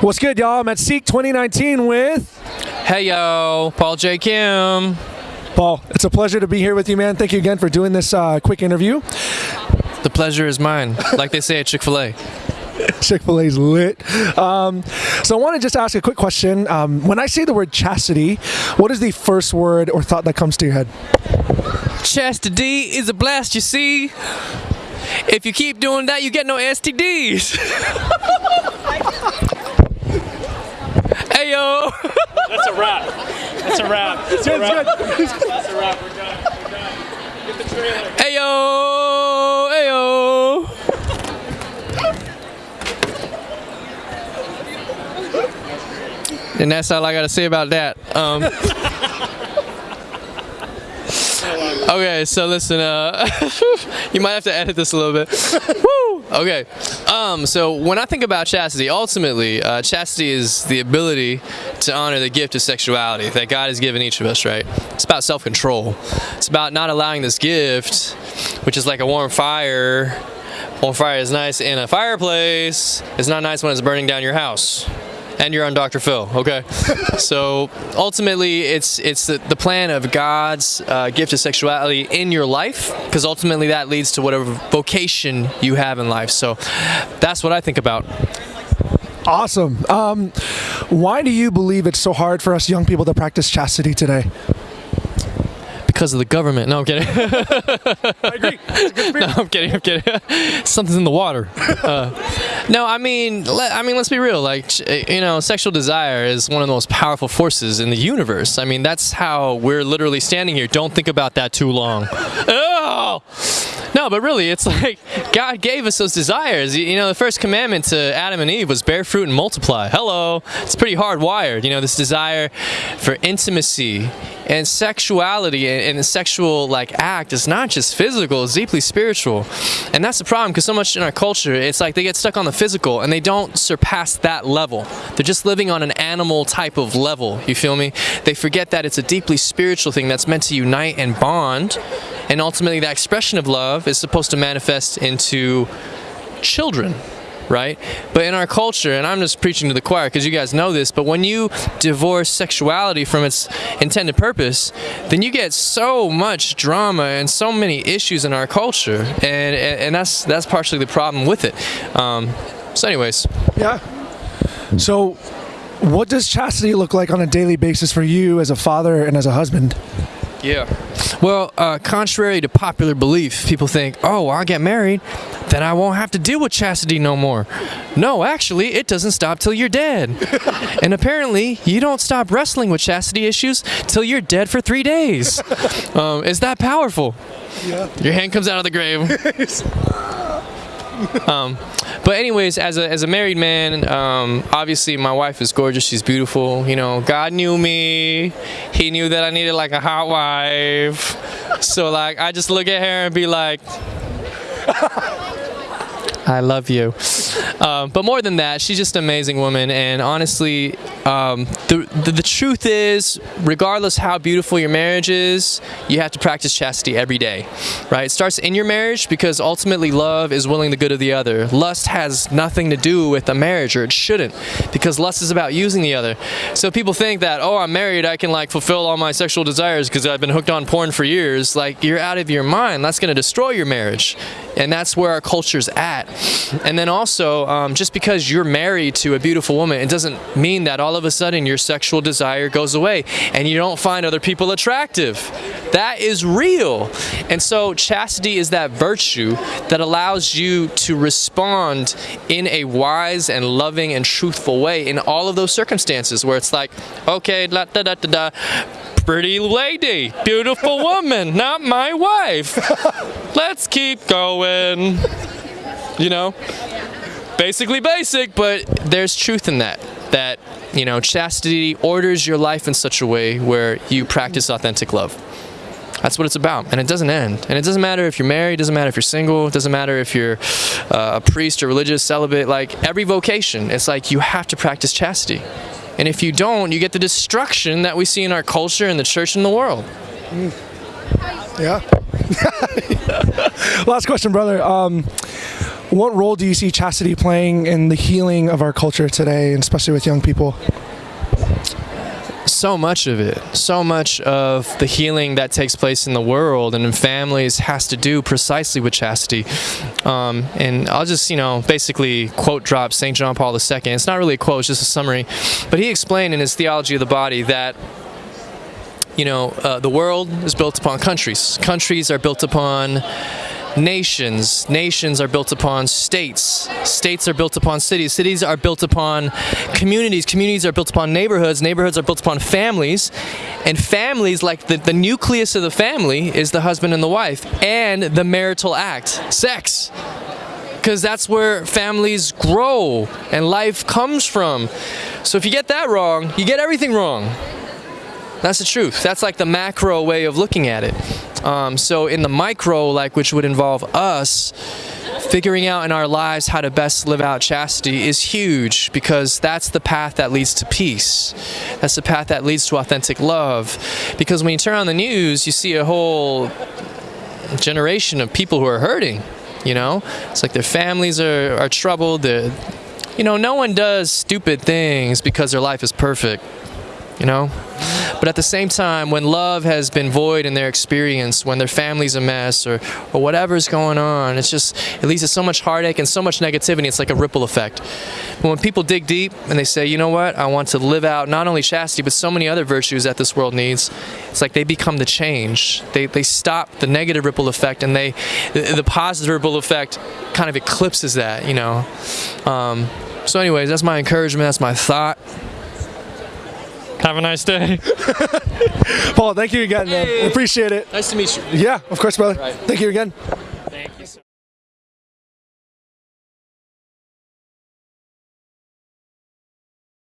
What's good, y'all? I'm at Seek 2019 with Hey yo, Paul J. Kim. Paul. It's a pleasure to be here with you, man. Thank you again for doing this uh, quick interview. The pleasure is mine, like they say at Chick fil A. Chick fil A's lit. Um, so, I want to just ask a quick question. Um, when I say the word chastity, what is the first word or thought that comes to your head? Chastity is a blast, you see. If you keep doing that, you get no STDs. hey yo. That's a wrap. That's a wrap. That's a wrap. That's a wrap. We're done. We're done. Get the trailer. Hey yo. Hey yo. And that's all I gotta say about that. Um, okay, so listen, uh, you might have to edit this a little bit. Woo! Okay, um, so when I think about chastity, ultimately, uh, chastity is the ability to honor the gift of sexuality that God has given each of us, right? It's about self-control. It's about not allowing this gift, which is like a warm fire. Warm fire is nice in a fireplace. It's not nice when it's burning down your house and you're on Dr. Phil. Okay, so ultimately, it's it's the, the plan of God's uh, gift of sexuality in your life, because ultimately that leads to whatever vocation you have in life. So that's what I think about. Awesome. Um, why do you believe it's so hard for us young people to practice chastity today? Because of the government. No, I'm kidding. I agree. no, I'm kidding. I'm kidding. Something's in the water. Uh, no, I mean, let, I mean, let's be real. Like, you know, sexual desire is one of the most powerful forces in the universe. I mean, that's how we're literally standing here. Don't think about that too long. Oh! No, but really, it's like God gave us those desires. You know, the first commandment to Adam and Eve was bear fruit and multiply. Hello. It's pretty hardwired. You know, this desire for intimacy and sexuality and the sexual like act is not just physical it's deeply spiritual and that's the problem because so much in our culture it's like they get stuck on the physical and they don't surpass that level they're just living on an animal type of level you feel me they forget that it's a deeply spiritual thing that's meant to unite and bond and ultimately that expression of love is supposed to manifest into children right? But in our culture, and I'm just preaching to the choir because you guys know this, but when you divorce sexuality from its intended purpose, then you get so much drama and so many issues in our culture, and and, and that's that's partially the problem with it. Um, so, anyways, Yeah. So, what does chastity look like on a daily basis for you as a father and as a husband? Yeah. Well, uh, contrary to popular belief, people think, oh, I'll get married, then I won't have to deal with chastity no more. No, actually, it doesn't stop till you're dead. and apparently, you don't stop wrestling with chastity issues till you're dead for three days. Um, is that powerful? Yeah. Your hand comes out of the grave. um, but anyways, as a, as a married man, um, obviously my wife is gorgeous. She's beautiful. You know, God knew me. He knew that I needed like a hot wife. So like, I just look at her and be like, I love you. Um, but more than that, she's just an amazing woman. And honestly, um, the, the, the truth is, regardless how beautiful your marriage is, you have to practice chastity every day, right? It starts in your marriage because ultimately love is willing the good of the other. Lust has nothing to do with a marriage, or it shouldn't, because lust is about using the other. So people think that, oh, I'm married, I can like fulfill all my sexual desires because I've been hooked on porn for years. Like, you're out of your mind. That's going to destroy your marriage. And that's where our culture's at. And then also, um, just because you're married to a beautiful woman, it doesn't mean that all of a sudden your sexual desire goes away and you don't find other people attractive. That is real. And so, chastity is that virtue that allows you to respond in a wise and loving and truthful way in all of those circumstances where it's like, okay, da da da da da pretty lady, beautiful woman, not my wife. Let's keep going. You know? Basically basic, but there's truth in that. That, you know, chastity orders your life in such a way where you practice authentic love. That's what it's about, and it doesn't end. And it doesn't matter if you're married, it doesn't matter if you're single, it doesn't matter if you're uh, a priest or religious, celibate. Like every vocation, it's like you have to practice chastity. And if you don't, you get the destruction that we see in our culture and the church and the world. Yeah. Last question, brother. Um, what role do you see chastity playing in the healing of our culture today, and especially with young people? so much of it, so much of the healing that takes place in the world and in families has to do precisely with chastity. Um, and I'll just, you know, basically quote drop St. John Paul II. It's not really a quote, it's just a summary. But he explained in his Theology of the Body that you know, uh, the world is built upon countries. Countries are built upon nations. Nations are built upon states. States are built upon cities. Cities are built upon communities. Communities are built upon neighborhoods. Neighborhoods are built upon families. And families, like the, the nucleus of the family, is the husband and the wife and the marital act, sex. Because that's where families grow and life comes from. So if you get that wrong, you get everything wrong. That's the truth. That's like the macro way of looking at it. Um, so in the micro, like which would involve us figuring out in our lives how to best live out chastity is huge because that's the path that leads to peace. That's the path that leads to authentic love. Because when you turn on the news, you see a whole generation of people who are hurting. You know, it's like their families are, are troubled. You know, no one does stupid things because their life is perfect. You know, but at the same time, when love has been void in their experience, when their family's a mess or, or whatever's going on, it's just, it leads to so much heartache and so much negativity. It's like a ripple effect. But when people dig deep and they say, you know what, I want to live out not only chastity, but so many other virtues that this world needs, it's like they become the change. They, they stop the negative ripple effect and they, the, the positive ripple effect kind of eclipses that, you know. Um, so anyways, that's my encouragement, that's my thought. Have a nice day. Paul, thank you again, man. Appreciate it. Nice to meet you. Yeah, of course, brother. Right. Thank you again.